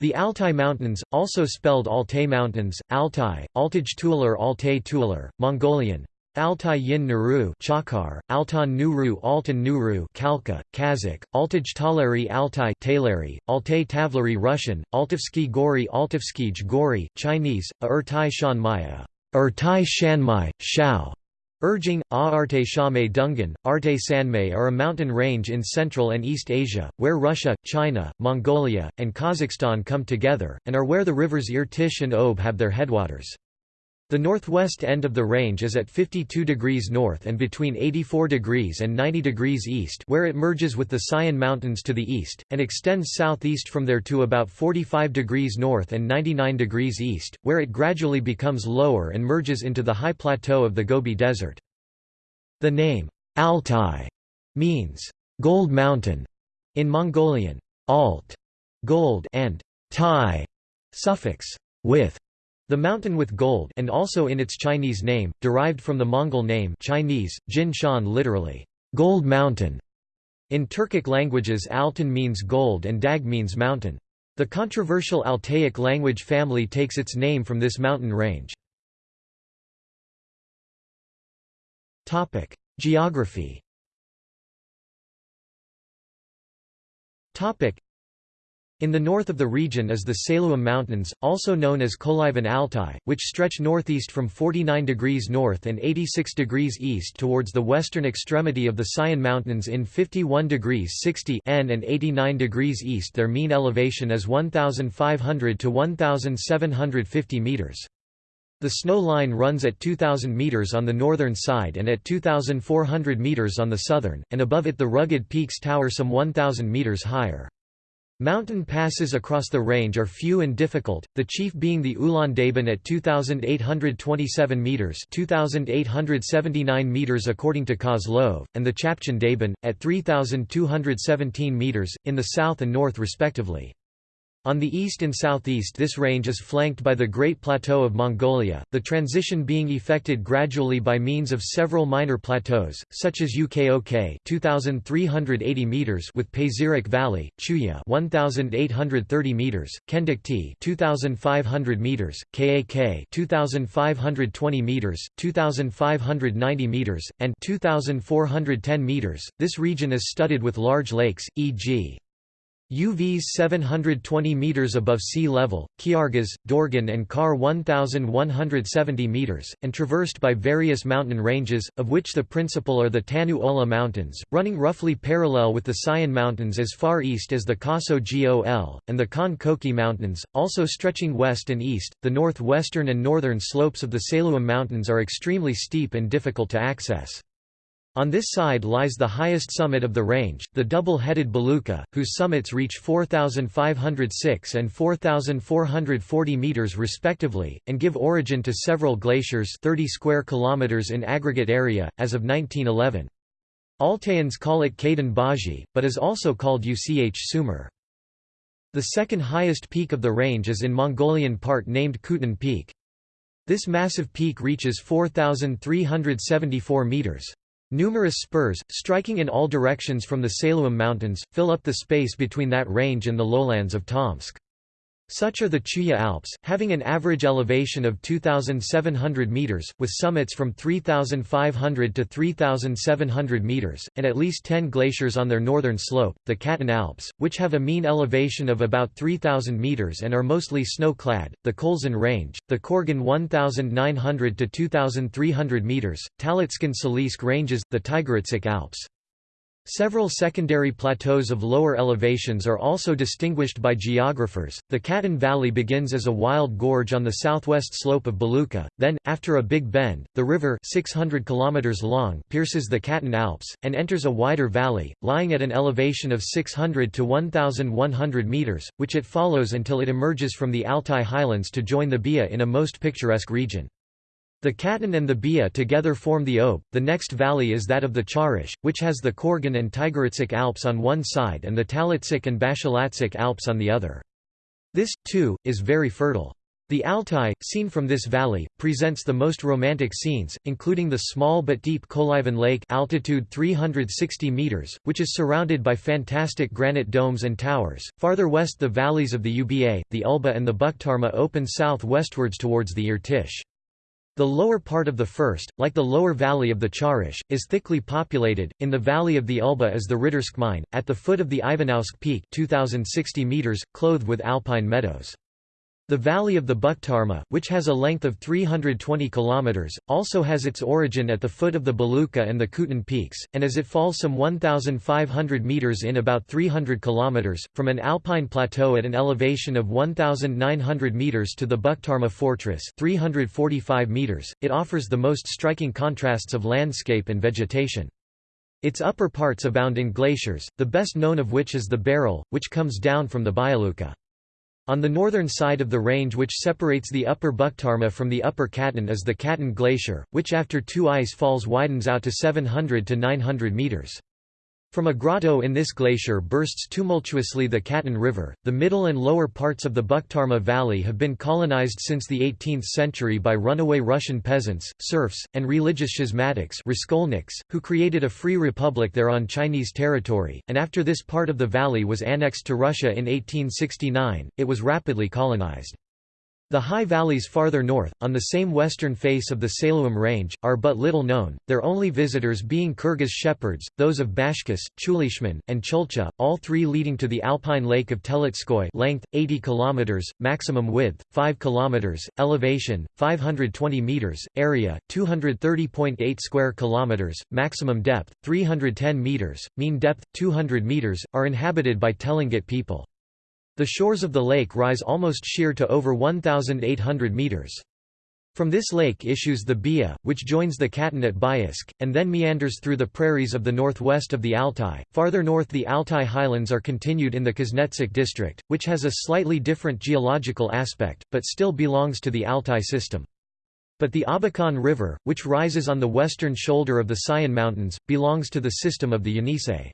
The Altai Mountains, also spelled Altai Mountains, Altai, Altaj Tualar Altai Tualar, Mongolian, Altai Yin Nuru Chakar, Altan Nuru Altan Nuru Kalka, Kazakh, Altaj Talari Altai Talari, Altai Tavlari Russian, Altivsky Gori Altivskij Gori, Chinese, Ertai Shanmaya, Ertai Shanmai, Shao, Urging, A Arte Shame Dungan, Arte Sanmei are a mountain range in Central and East Asia, where Russia, China, Mongolia, and Kazakhstan come together, and are where the rivers Irtysh and Ob have their headwaters. The northwest end of the range is at 52 degrees north and between 84 degrees and 90 degrees east where it merges with the Sayan Mountains to the east, and extends southeast from there to about 45 degrees north and 99 degrees east, where it gradually becomes lower and merges into the high plateau of the Gobi Desert. The name, Altai, means, "'Gold Mountain' in Mongolian, alt, gold and tai, suffix, with the mountain with gold and also in its Chinese name, derived from the Mongol name Chinese, Jin Shan literally, gold mountain. In Turkic languages Altan means gold and Dag means mountain. The controversial Altaic language family takes its name from this mountain range. Geography in the north of the region is the Sailughem Mountains, also known as Kolyvan Altai, which stretch northeast from 49 degrees north and 86 degrees east towards the western extremity of the Sayan Mountains in 51 degrees 60 n and 89 degrees east their mean elevation is 1,500 to 1,750 meters. The snow line runs at 2,000 meters on the northern side and at 2,400 meters on the southern, and above it the rugged peaks tower some 1,000 meters higher. Mountain passes across the range are few and difficult, the chief being the Ulan Daban at 2,827 metres 2,879 metres according to Kozlov, and the Chapchan Daban, at 3,217 metres, in the south and north respectively. On the east and southeast this range is flanked by the Great Plateau of Mongolia, the transition being effected gradually by means of several minor plateaus, such as Ukok 2380 meters with Pazyryk Valley, Chuya 1830 meters, Kendikti 2500 meters, Kak 2520 meters, 2590 meters, and 2410 meters. This region is studded with large lakes, e.g. Uvs 720 meters above sea level, Khargaz, Dorgan and Kar 1170 meters, and traversed by various mountain ranges, of which the principal are the Tanu Ola Mountains, running roughly parallel with the Sayan Mountains as far east as the Kaso Gol, and the Khan Koki Mountains, also stretching west and east. The northwestern and northern slopes of the Sailughem Mountains are extremely steep and difficult to access. On this side lies the highest summit of the range, the double-headed Belukha, whose summits reach 4,506 and 4,440 meters respectively, and give origin to several glaciers 30 square kilometers in aggregate area, as of 1911. Altaians call it Kadyn Bazhy, but is also called Uch Sumer. The second highest peak of the range is in Mongolian part named Khutun Peak. This massive peak reaches 4,374 meters. Numerous spurs, striking in all directions from the Sailughem Mountains, fill up the space between that range and the lowlands of Tomsk. Such are the Chuya Alps, having an average elevation of 2,700 meters, with summits from 3,500 to 3,700 meters, and at least 10 glaciers on their northern slope, the Katun Alps, which have a mean elevation of about 3,000 meters and are mostly snow-clad, the Kholzin Range, the Korgan 1,900 to 2,300 meters, Talitskan Salisk ranges, the Tigritsk Alps. Several secondary plateaus of lower elevations are also distinguished by geographers. The Katun Valley begins as a wild gorge on the southwest slope of Belukha, then, after a big bend, the river 600 km long pierces the Katun Alps, and enters a wider valley, lying at an elevation of 600 to 1,100 meters, which it follows until it emerges from the Altai highlands to join the Bia in a most picturesque region. The Katun and the Bia together form the Ob. The next valley is that of the Charish, which has the Korgan and Tigritsk Alps on one side and the Talitsik and Bashalatzik Alps on the other. This, too, is very fertile. The Altai, seen from this valley, presents the most romantic scenes, including the small but deep Kolyvan Lake altitude 360 meters, which is surrounded by fantastic granite domes and towers. Farther west the valleys of the Uba, the Ulba and the Bukhtarma open south-westwards towards the Irtish. The lower part of the first, like the lower valley of the Charish, is thickly populated. In the valley of the Ulba is the Riddersk mine, at the foot of the Ivanovsk Peak 2060 meters, clothed with alpine meadows. The valley of the Bukhtarma, which has a length of 320 km, also has its origin at the foot of the Belukha and the Khutun peaks, and as it falls some 1,500 meters in about 300 km, from an alpine plateau at an elevation of 1,900 meters to the Bukhtarma fortress 345 meters, it offers the most striking contrasts of landscape and vegetation. Its upper parts abound in glaciers, the best known of which is the Berel, which comes down from the Belukha. On the northern side of the range which separates the upper Bukhtarma from the upper Katun is the Katun Glacier, which after two ice falls widens out to 700 to 900 meters. From a grotto in this glacier bursts tumultuously the Katun River. The middle and lower parts of the Bukhtarma Valley have been colonized since the 18th century by runaway Russian peasants, serfs, and religious schismatics who created a free republic there on Chinese territory, and after this part of the valley was annexed to Russia in 1869, it was rapidly colonized. The high valleys farther north, on the same western face of the Sailughem Range, are but little known, their only visitors being Kyrgyz shepherds, those of Bashkaus, Chulishman, and Chulcha, all three leading to the alpine lake of Teletskoye length, 80 km, maximum width, 5 km, elevation, 520 meters, area, 230.8 square kilometers, maximum depth, 310 meters, mean depth, 200 meters, are inhabited by Telengit people. The shores of the lake rise almost sheer to over 1,800 meters. From this lake issues the Bia, which joins the Katun at Biysk, and then meanders through the prairies of the northwest of the Altai. Farther north the Altai highlands are continued in the Kuznetsk district, which has a slightly different geological aspect, but still belongs to the Altai system. But the Abakan River, which rises on the western shoulder of the Sayan Mountains, belongs to the system of the Yenisei.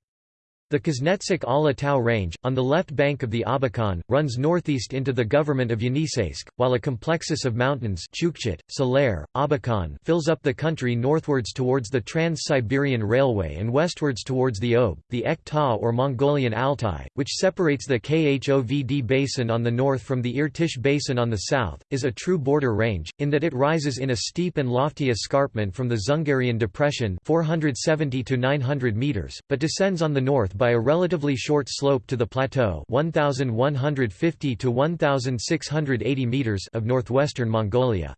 The Kuznetsk Ala Tau range, on the left bank of the Abakan, runs northeast into the government of Yeniseisk, while a complexus of mountains Chukchit, Salair, Abakan fills up the country northwards towards the Trans-Siberian Railway and westwards towards the Ob, the Ek Ta or Mongolian Altai, which separates the Khovd basin on the north from the Irtish basin on the south, is a true border range, in that it rises in a steep and lofty escarpment from the Dzungarian Depression 470 to 900 meters, but descends on the north by a relatively short slope to the plateau 1150 to 1680 meters of northwestern Mongolia.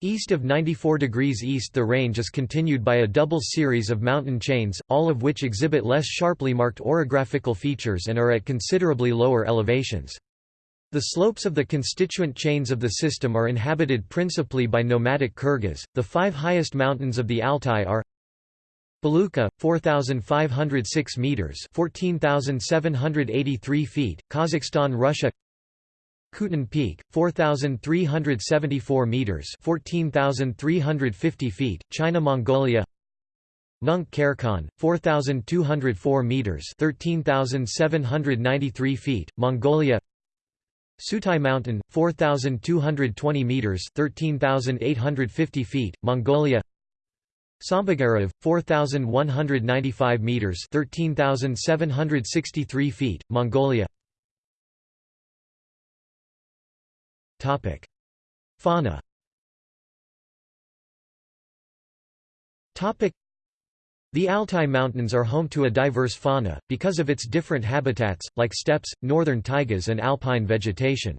East of 94 degrees east the range is continued by a double series of mountain chains, all of which exhibit less sharply marked orographical features and are at considerably lower elevations. The slopes of the constituent chains of the system are inhabited principally by nomadic Kyrgyz. The five highest mountains of the Altai are Belukha 4506 meters 14783 feet Kazakhstan Russia. Khutun Peak 4374 meters 14350 feet China Mongolia. Nunk Kerkon 4204 meters 13793 feet Mongolia. Sutai Mountain 4220 meters 13850 feet Mongolia Sambagarav, 4,195 meters 13,763 feet, Mongolia Topic. Fauna Topic. the Altai Mountains are home to a diverse fauna, because of its different habitats, like steppes, northern taigas and alpine vegetation.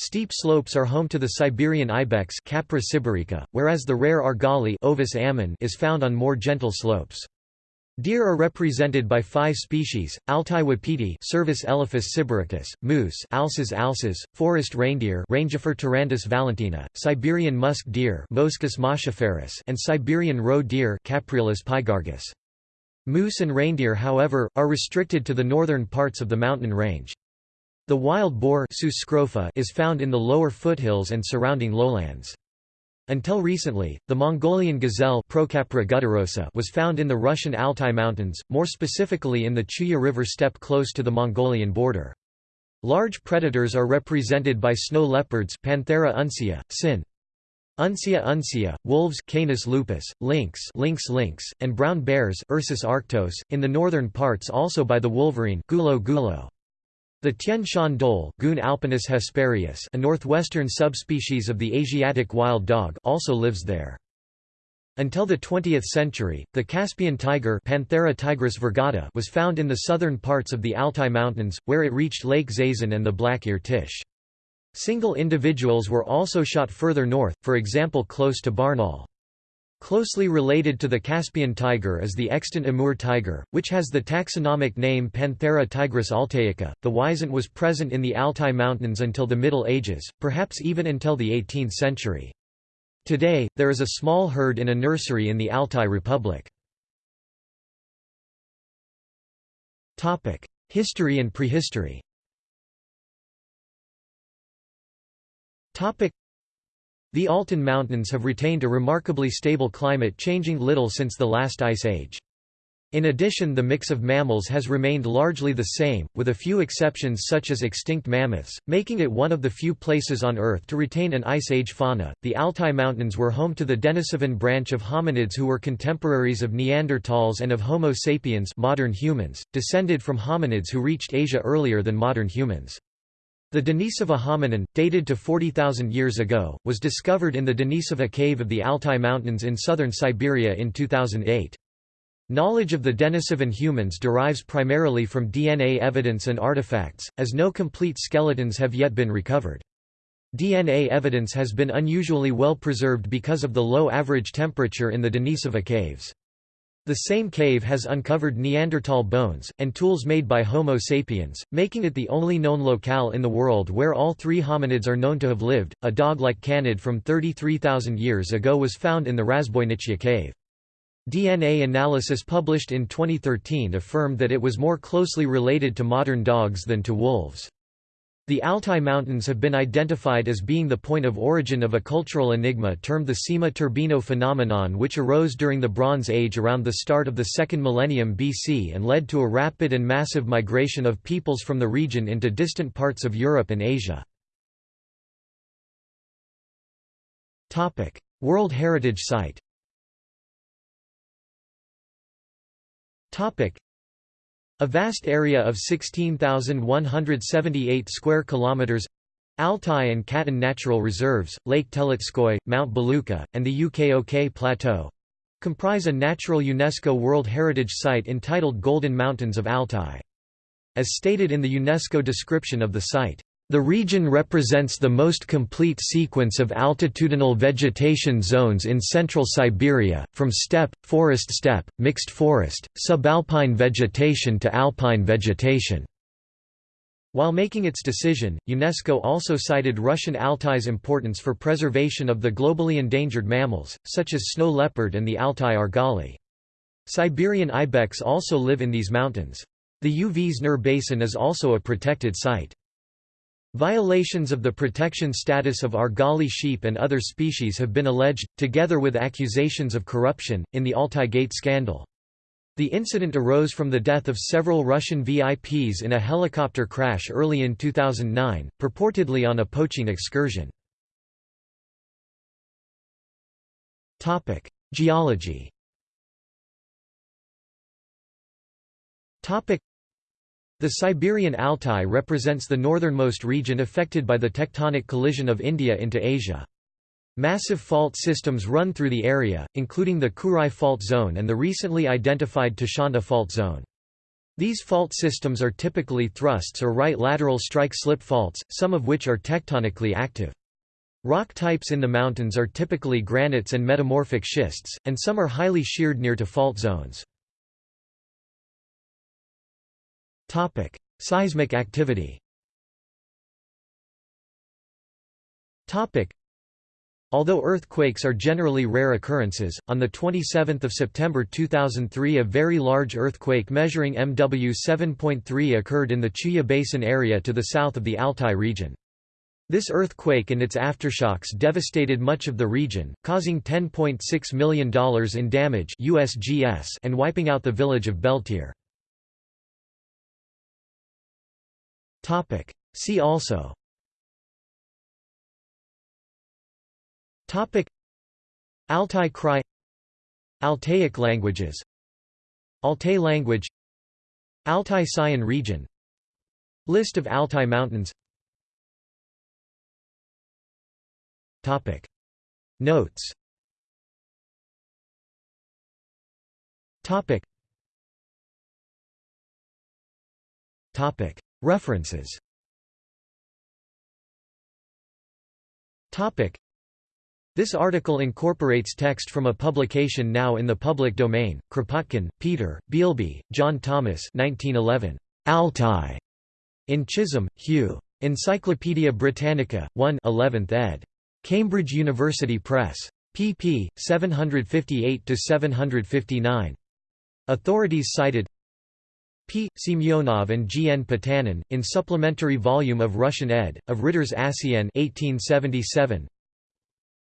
Steep slopes are home to the Siberian ibex Capra sibirica, whereas the rare argali Ovis ammon is found on more gentle slopes. Deer are represented by five species: Altai wapiti, Cervus elaphus sibiricus; moose, Alces alces; forest reindeer, Rangifer tarandus valentinae; Siberian musk deer, Moschus moschiferus; and Siberian roe deer, Capreolus pygargus. Moose and reindeer, however, are restricted to the northern parts of the mountain range. The wild boar is found in the lower foothills and surrounding lowlands. Until recently, the Mongolian gazelle was found in the Russian Altai Mountains, more specifically in the Chuya River steppe close to the Mongolian border. Large predators are represented by snow leopards Panthera uncia, sin. Uncia uncia, wolves Canis lupus, lynx Lynx lynx, and brown bears Ursus arctos, in the northern parts also by the wolverine Gulo gulo. The Tian Shan dhole alpinus hesperius, a northwestern subspecies of the Asiatic wild dog also lives there. Until the 20th century, the Caspian tiger Panthera tigris virgata was found in the southern parts of the Altai Mountains, where it reached Lake Zaysan and the Black Irtysh. Single individuals were also shot further north, for example close to Barnaul. Closely related to the Caspian tiger is the extant Amur tiger, which has the taxonomic name Panthera tigris altaica. The wisent was present in the Altai Mountains until the Middle Ages, perhaps even until the 18th century. Today, there is a small herd in a nursery in the Altai Republic. History and prehistory The Altai Mountains have retained a remarkably stable climate changing little since the last ice age. In addition the mix of mammals has remained largely the same, with a few exceptions such as extinct mammoths, making it one of the few places on Earth to retain an Ice Age fauna. The Altai Mountains were home to the Denisovan branch of hominids who were contemporaries of Neanderthals and of Homo sapiens modern humans, descended from hominids who reached Asia earlier than modern humans. The Denisova hominin, dated to 40,000 years ago, was discovered in the Denisova cave of the Altai Mountains in southern Siberia in 2008. Knowledge of the Denisovan humans derives primarily from DNA evidence and artifacts, as no complete skeletons have yet been recovered. DNA evidence has been unusually well preserved because of the low average temperature in the Denisova caves. The same cave has uncovered Neanderthal bones, and tools made by Homo sapiens, making it the only known locale in the world where all three hominids are known to have lived. A dog like canid from 33,000 years ago was found in the Razboinichya cave. DNA analysis published in 2013 affirmed that it was more closely related to modern dogs than to wolves. The Altai Mountains have been identified as being the point of origin of a cultural enigma termed the Seima-Turbino phenomenon which arose during the Bronze Age around the start of the second millennium BC and led to a rapid and massive migration of peoples from the region into distant parts of Europe and Asia. World Heritage Site a vast area of 16,178 square kilometers Altai and Katun Natural Reserves, Lake Teletskoye, Mount Belukha, and the Ukok Plateau comprise a natural UNESCO World Heritage Site entitled Golden Mountains of Altai. As stated in the UNESCO description of the site, the region represents the most complete sequence of altitudinal vegetation zones in central Siberia, from steppe, forest steppe, mixed forest, subalpine vegetation to alpine vegetation. While making its decision, UNESCO also cited Russian Altai's importance for preservation of the globally endangered mammals, such as snow leopard and the Altai argali. Siberian ibex also live in these mountains. The Uvs Nur Basin is also a protected site. Violations of the protection status of Argali sheep and other species have been alleged, together with accusations of corruption, in the Altai Gate scandal. The incident arose from the death of several Russian VIPs in a helicopter crash early in 2009, purportedly on a poaching excursion. Geology the Siberian Altai represents the northernmost region affected by the tectonic collision of India into Asia. Massive fault systems run through the area, including the Kurai Fault Zone and the recently identified Tashanta Fault Zone. These fault systems are typically thrusts or right lateral strike-slip faults, some of which are tectonically active. Rock types in the mountains are typically granites and metamorphic schists, and some are highly sheared near to fault zones. Topic: Seismic activity. Topic: Although earthquakes are generally rare occurrences, on 27 September 2003 a very large earthquake measuring MW 7.3 occurred in the Chuya Basin area to the south of the Altai region. This earthquake and its aftershocks devastated much of the region, causing $10.6 million in damage USGS and wiping out the village of Beltir. See also. Topic. Altai Krai Altaic languages. Altai language. Altai Sayan region. List of Altai mountains. Topic. Notes. Topic. Topic References this article incorporates text from a publication now in the public domain, Kropotkin, Peter, Bealby, John Thomas 1911. Altai. In Chisholm, Hugh. Encyclopædia Britannica, 1 11th ed. Cambridge University Press. pp. 758–759. Authorities cited P. Semyonov and G. N. Potanin, in supplementary volume of Russian ed. of Ritter's Asian 1877.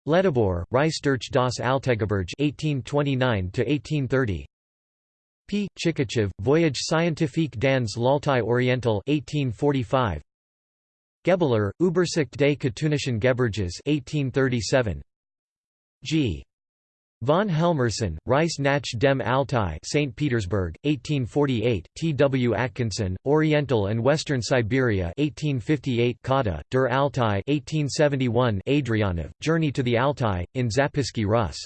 Ledebour, Reisdurch das Altegeberge 1829–1830 P. Chikachev, Voyage scientifique dans l'Altai Oriental 1845 Gebler, Übersicht des Katunischen Gebirges 1837 G. Von Helmersen, Reis nach dem Altai St. Petersburg, 1848, T. W. Atkinson, Oriental and Western Siberia 1858 Kata, Der Altai 1871 Adrianov, Journey to the Altai, in Zapisky Rus.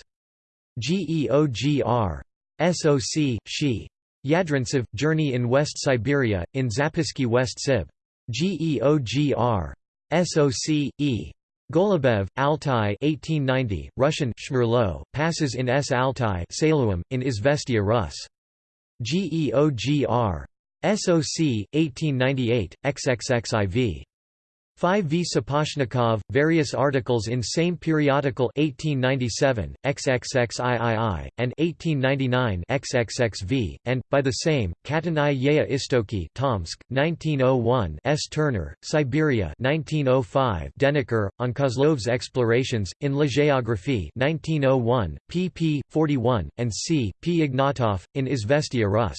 GEOGR. SOC, She. Yadrintsev, Journey in West Siberia, in Zapisky West Sib. GEOGR. SOC, E. Golubev, Altai 1890, Russian Schmurlo, passes in S. Altai Sailughem, in Izvestia Rus. GEOGR. SOC, 1898, XXXIV. 5 V. Sapozhnikov, various articles in same periodical 1897, XXXIII, and 1899 XXXV, and, by the same, Katanai Yea Istoki Tomsk, 1901 S. Turner, Siberia 1905 Deniker, on Kozlov's explorations, in La Géographie 1901, pp. 41, and c. P. Ignatov, in Izvestia Rus.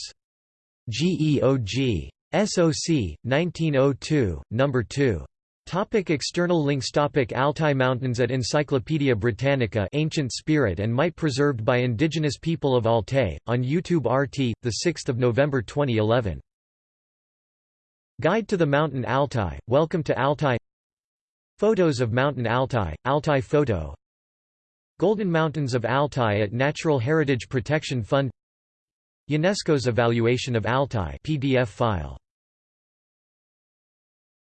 GEOG. SOC, 1902, No. 2. Topic external links Topic Altai Mountains at Encyclopaedia Britannica Ancient Spirit and Might preserved by indigenous people of Altai, on YouTube RT, 6 November 2011. Guide to the Mountain Altai, Welcome to Altai. Photos of Mountain Altai, Altai Photo. Golden Mountains of Altai at Natural Heritage Protection Fund. UNESCO's Evaluation of Altai PDF file